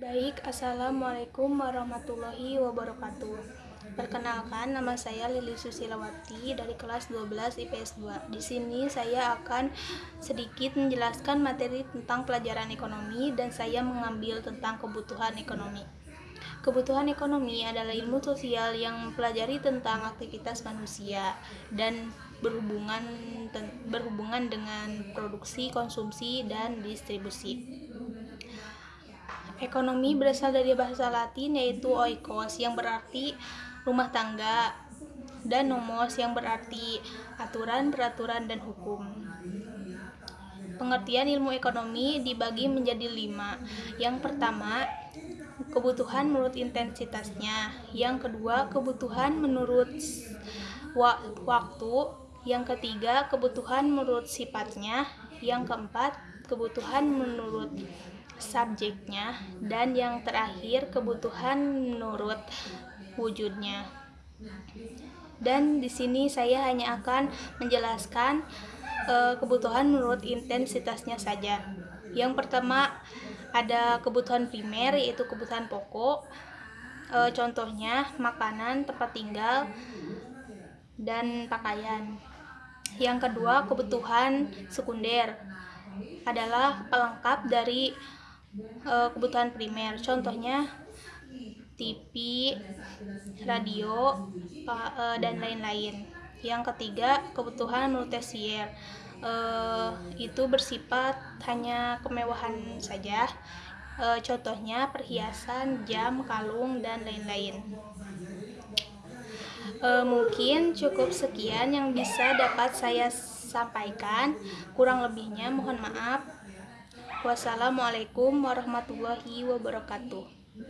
Baik, Assalamualaikum warahmatullahi wabarakatuh. Perkenalkan, nama saya Lili Susilawati dari kelas 12 IPS 2 Di sini saya akan sedikit menjelaskan materi tentang pelajaran ekonomi dan saya mengambil tentang kebutuhan ekonomi. Kebutuhan ekonomi adalah ilmu sosial yang mempelajari tentang aktivitas manusia dan berhubungan berhubungan dengan produksi, konsumsi, dan distribusi. Ekonomi berasal dari bahasa Latin yaitu oikos yang berarti rumah tangga dan nomos yang berarti aturan, peraturan, dan hukum. Pengertian ilmu ekonomi dibagi menjadi lima. Yang pertama, kebutuhan menurut intensitasnya. Yang kedua, kebutuhan menurut waktu. Yang ketiga, kebutuhan menurut sifatnya. Yang keempat, kebutuhan menurut subjeknya dan yang terakhir kebutuhan menurut wujudnya. Dan di sini saya hanya akan menjelaskan e, kebutuhan menurut intensitasnya saja. Yang pertama ada kebutuhan primer yaitu kebutuhan pokok. E, contohnya makanan, tempat tinggal, dan pakaian. Yang kedua, kebutuhan sekunder adalah pelengkap dari uh, kebutuhan primer contohnya TV, radio, uh, dan lain-lain. Yang ketiga, kebutuhan menurut tersier uh, itu bersifat hanya kemewahan saja. Uh, contohnya perhiasan, jam, kalung, dan lain-lain. Uh, mungkin cukup sekian yang bisa dapat saya sampaikan. Kurang lebihnya mohon maaf. Wassalamualaikum warahmatullahi wabarakatuh.